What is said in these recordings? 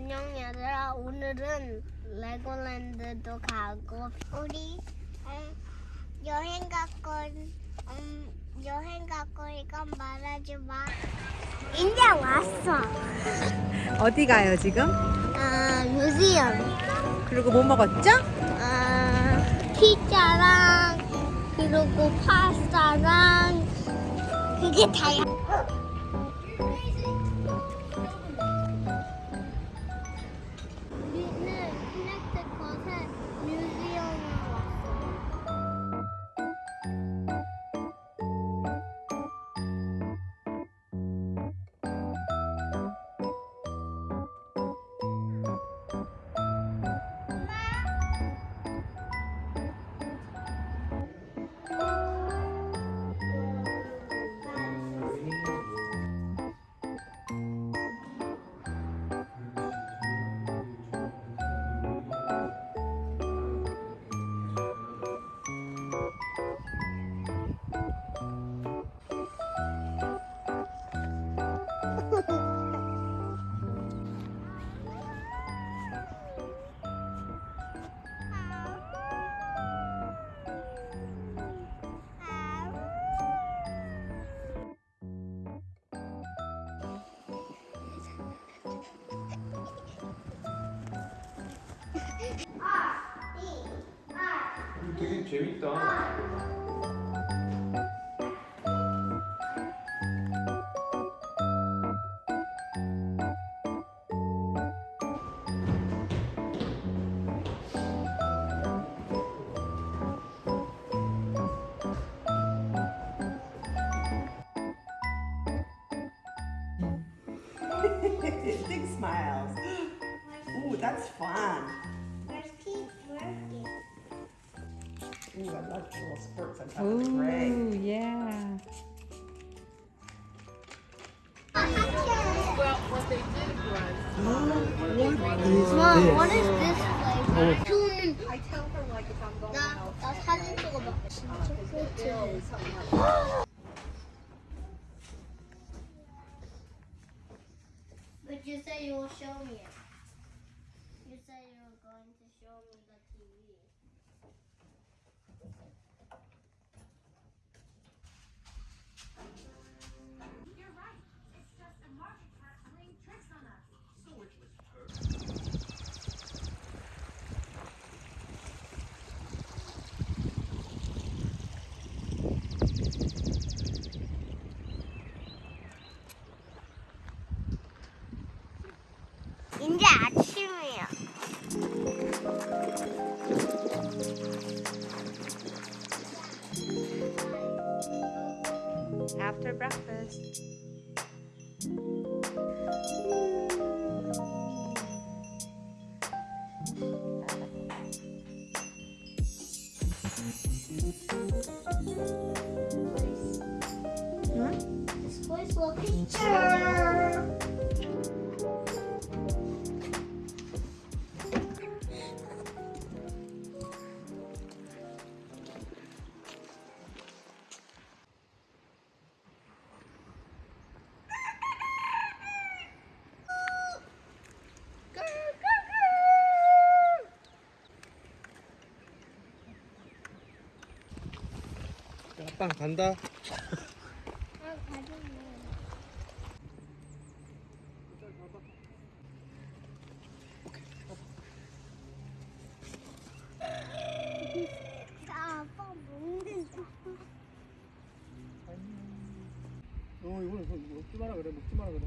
안녕 얘들아. 오늘은 레고랜드도 가고 우리 음, 여행 갔건 음, 여행 갔고 이건 말하지 마. 이제 왔어. 어디 가요 지금? 아 뮤지엄. 그리고 뭐 먹었죠? 아 피자랑 그리고 파스타랑 그게 다야 되게 재밌다. Big smiles. Ooh, that's fun. Where's Pete's working? Ooh, I like little spurts on top Ooh, of the gray. Ooh, yeah. What is Mom, this? what is this place? Tune in. I tell her, like, if I'm going that. That's how they feel about it. But you say? you will show me it. Thank you. 아빠 간다. 아빠 먹는다. 어 이거는 먹지 마라 그래 먹지 마라 그래.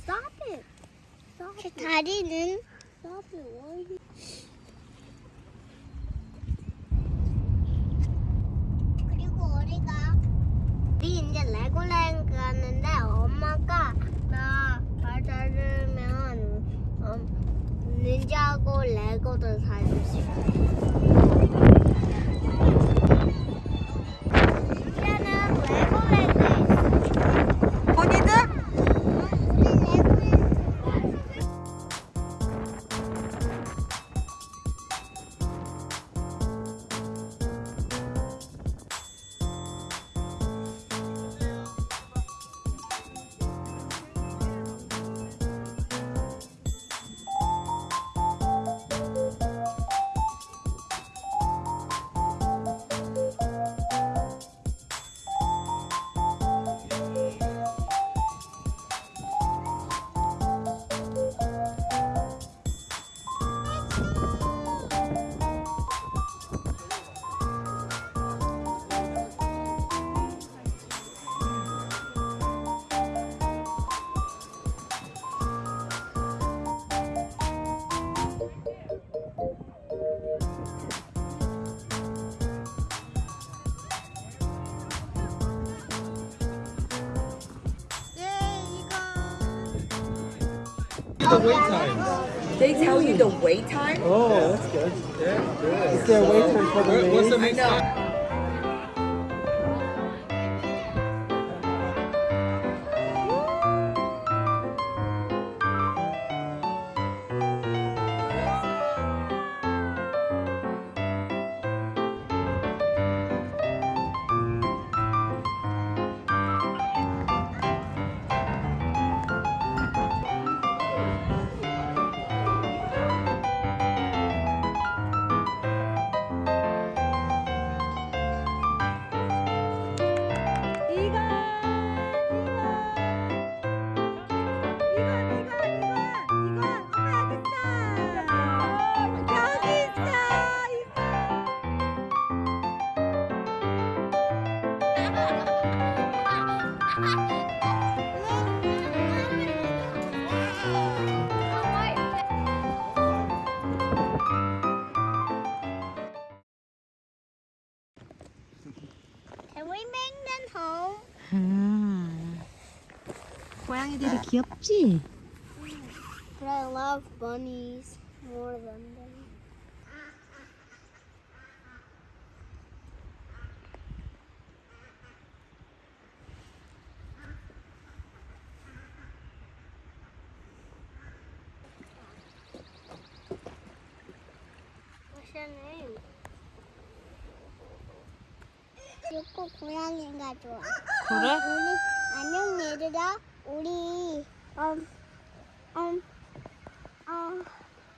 Stop it. Stop it. 다리는 Stop it. Why you... 그리고 우리가 우리 이제 레고랜드 가는데 엄마가 나 말 잘하면 음, 닌자고 레고도 있 the wait time. They tell you the wait time? Oh, that's good. Yeah, good. Is there a wait time for the What- What's the maze? next time? 음. 고양이들이 귀엽지? But I love bunnies more than them. What's your name? 육고 고양이가 좋아. 그래? 우리 안녕 얘들아 우리 음, 음, 음,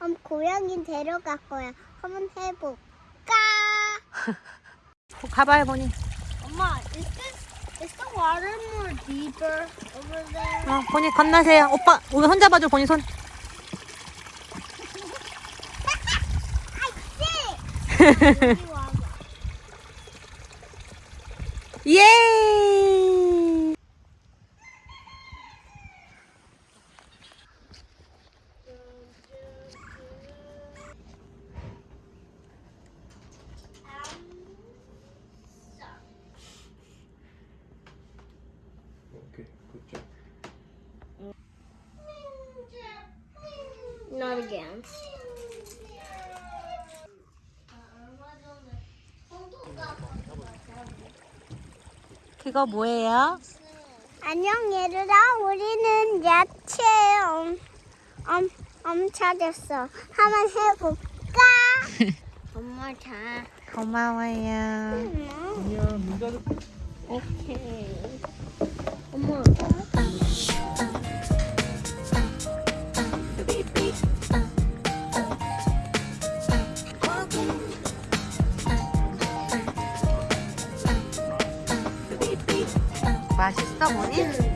음, 고양이 데려갈 거야 한번 해볼까? 가봐요, 보니. 엄마 is this is the water more deeper over there? 어, 보니 건너세요. 오빠, 우리 손 잡아줘, 보니 손. Yay! 그거 뭐예요? 안녕 얘들아. 우리는 야채 음, 음, 음 찾았어. 한번 해볼까? 엄마 자. 고마워요. 안녕, 오케이. 엄마 맛있어, 보니?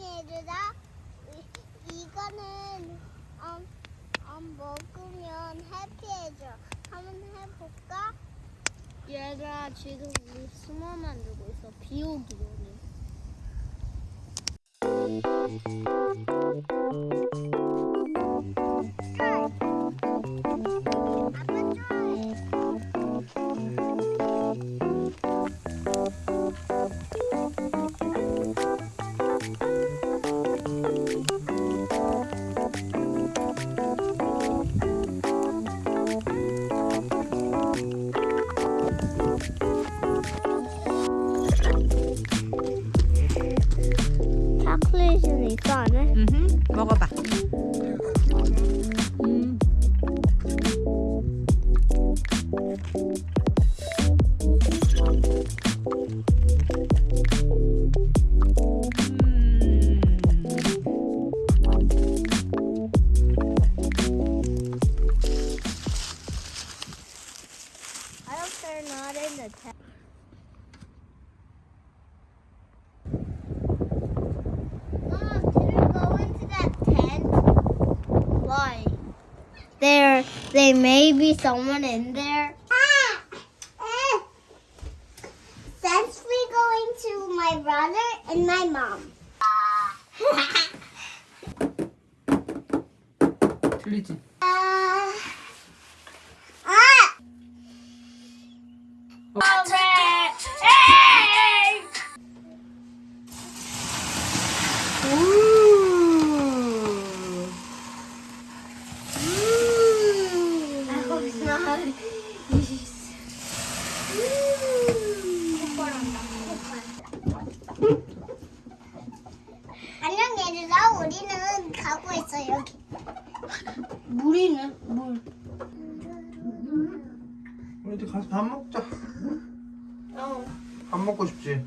얘들아 이거는 음, 음, 먹으면 해피해져. 한번 해볼까? 얘가 지금 우리 숨어 만들고 있어. 비 오기 전에. luego va. There there may be someone in there. 얘들아 우리는 가고 있어 여기 물이는 물 우리 이제 가서 밥 먹자. 어. 밥 먹고 싶지?